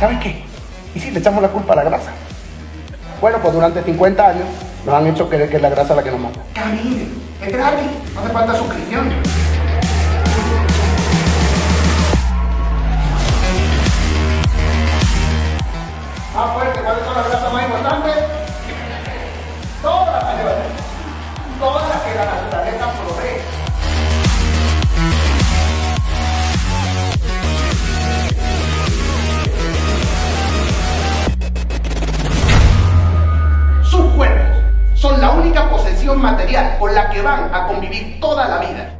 ¿Sabes qué? ¿Y si le echamos la culpa a la grasa? Bueno, pues durante 50 años nos han hecho creer que es la grasa la que nos mata. Camine, es gratis, no hace falta suscripción. Sus cuerpos son la única posesión material con la que van a convivir toda la vida.